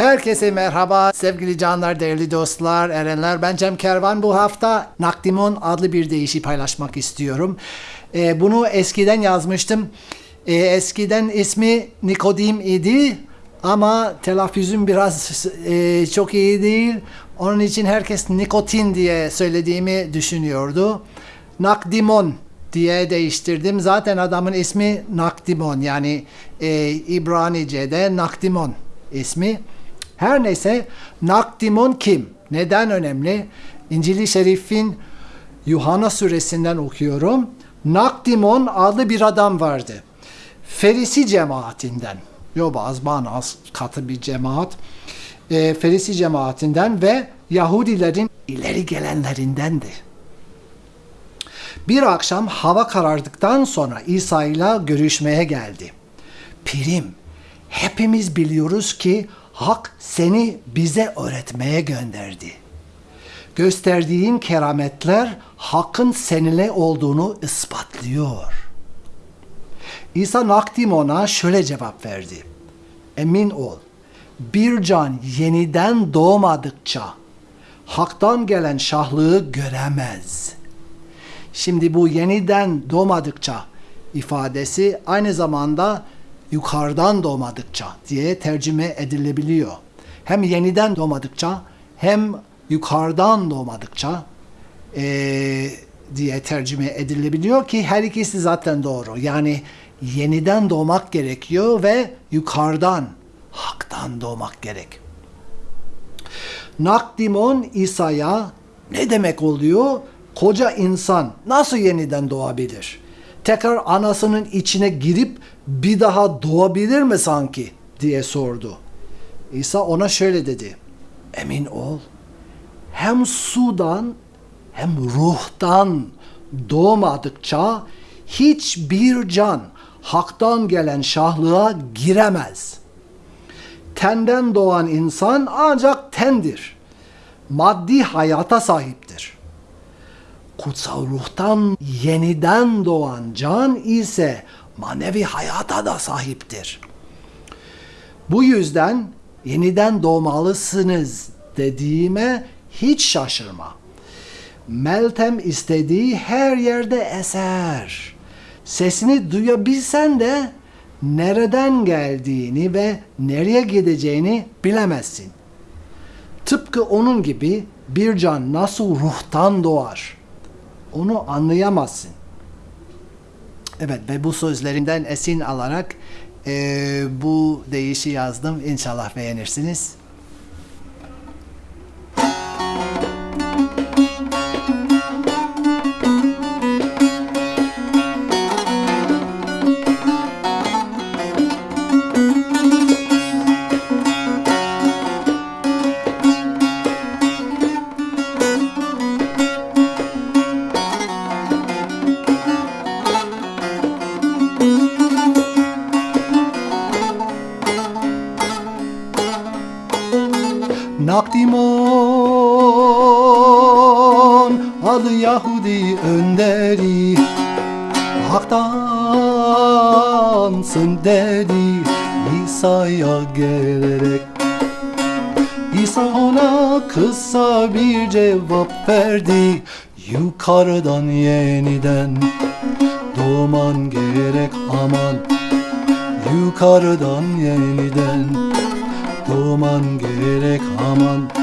Herkese merhaba sevgili canlar, değerli dostlar, erenler. Ben Cem Kervan. Bu hafta Nakdimon adlı bir deyişi paylaşmak istiyorum. Ee, bunu eskiden yazmıştım. Ee, eskiden ismi Nikodim idi ama telaffuzum biraz e, çok iyi değil. Onun için herkes nikotin diye söylediğimi düşünüyordu. Nakdimon diye değiştirdim. Zaten adamın ismi Nakdimon yani e, İbranice'de Nakdimon ismi. Her neyse Nakdimon kim? Neden önemli? İncil-i Şerif'in Yuhanna suresinden okuyorum. Nakdimon adlı bir adam vardı. Ferisi cemaatinden. Yobaz, Banas katı bir cemaat. E, Ferisi cemaatinden ve Yahudilerin ileri gelenlerindendi. Bir akşam hava karardıktan sonra İsa ile görüşmeye geldi. Pirim, hepimiz biliyoruz ki Hak seni bize öğretmeye gönderdi. Gösterdiğin kerametler Hakk'ın seninle olduğunu ispatlıyor. İsa Nakdim ona şöyle cevap verdi. Emin ol, bir can yeniden doğmadıkça Hak'tan gelen şahlığı göremez. Şimdi bu yeniden doğmadıkça ifadesi aynı zamanda yukarıdan doğmadıkça diye tercüme edilebiliyor. Hem yeniden doğmadıkça hem yukarıdan doğmadıkça e, diye tercüme edilebiliyor ki her ikisi zaten doğru. Yani yeniden doğmak gerekiyor ve yukarıdan, haktan doğmak gerek. Nakdimon İsa'ya ne demek oluyor? Koca insan nasıl yeniden doğabilir? Tekrar anasının içine girip bir daha doğabilir mi sanki diye sordu. İsa ona şöyle dedi. Emin ol. Hem sudan hem ruhtan doğmadıkça hiçbir can haktan gelen şahlığa giremez. Tenden doğan insan ancak tendir. Maddi hayata sahiptir. Kutsal ruhtan yeniden doğan can ise manevi hayata da sahiptir. Bu yüzden yeniden doğmalısınız dediğime hiç şaşırma. Meltem istediği her yerde eser. Sesini duyabilsen de nereden geldiğini ve nereye gideceğini bilemezsin. Tıpkı onun gibi bir can nasıl ruhtan doğar? Onu anlayamazsın. Evet ve bu sözlerinden esin alarak e, bu deyişi yazdım. İnşallah beğenirsiniz. Yahudi önderi. Haktansın dedi. İsa'ya gelerek. İsa ona kısa bir cevap verdi. Yukarıdan yeniden. Doğman gerek aman. Yukarıdan yeniden. Doğman gerek aman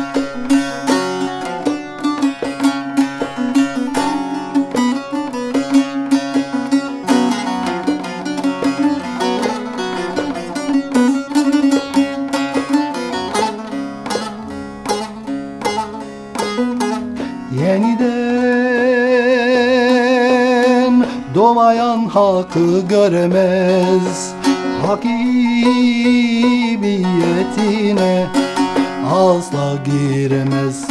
doğmayan hakkı göremez. Hakimiyetine asla giremez.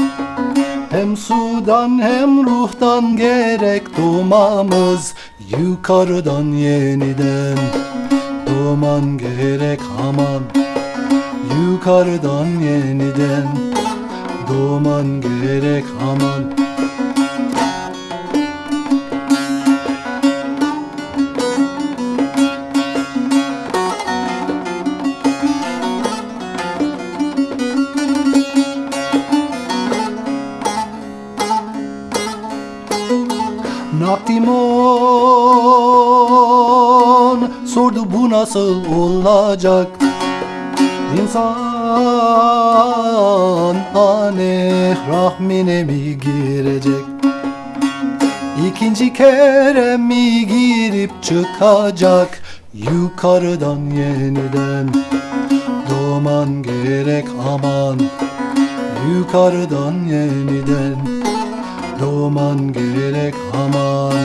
Hem sudan hem ruhtan gerek doğmamız yukarıdan yeniden doğman gerek aman. Yukarıdan yeniden doğman gerek aman Naptimon sordu bu nasıl olacak? İnsan anne rahmine mi girecek? İkinci kere mi girip çıkacak? Yukarıdan yeniden doğman gerek aman. Yukarıdan yeniden doğman gerek aman.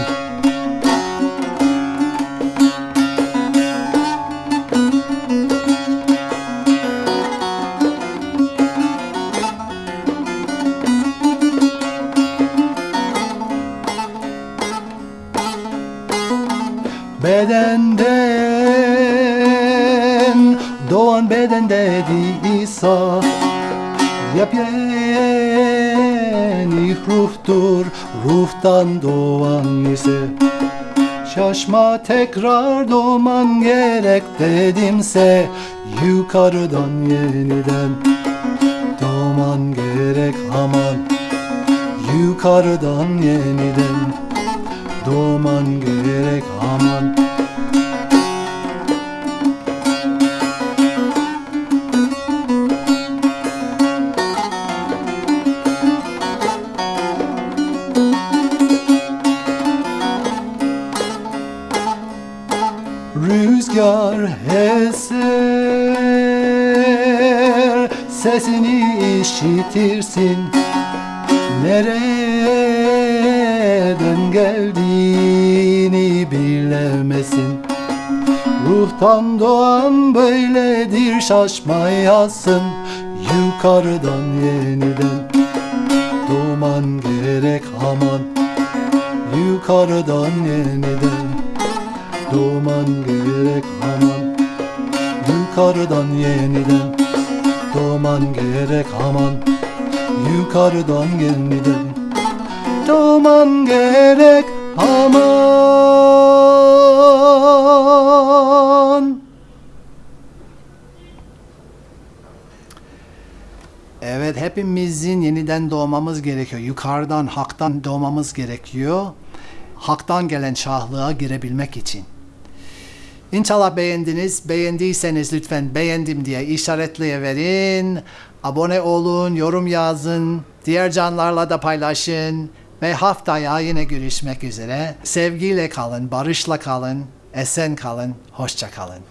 Bedenden doğan bedende İsa Yepyeni ruhtur ruhtan doğan ise Şaşma tekrar doğman gerek dedimse Yukarıdan yeniden doğman gerek aman. Yukarıdan yeniden doğman gerek aman Rüzgar eser Sesini işitirsin. Nereden geldiğini bilemesin. Ruhtan doğan böyledir şaşmayasın Yukarıdan yeniden doğman gerek aman. Yukarıdan yeniden doğman gerek aman Yukarıdan yeniden doğman gerek aman Yukarıdan yeniden doğman gerek aman Evet hepimizin yeniden doğmamız gerekiyor. Yukarıdan, haktan doğmamız gerekiyor. Haktan gelen şahlığa girebilmek için. İnşallah beğendiniz. Beğendiyseniz lütfen beğendim diye işaretleyiverin. Abone olun, yorum yazın. Diğer canlarla da paylaşın. Ve haftaya yine görüşmek üzere. Sevgiyle kalın, barışla kalın, esen kalın, hoşça kalın.